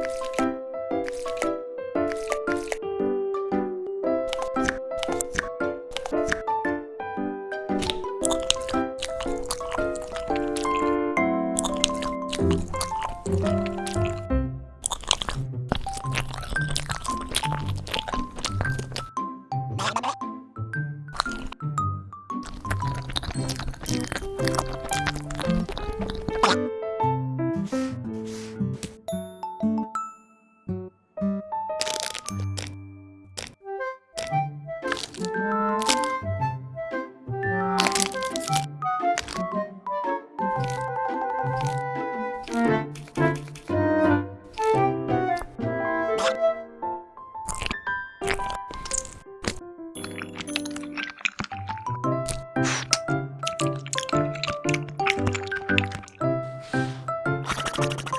Thank mm -hmm. you. you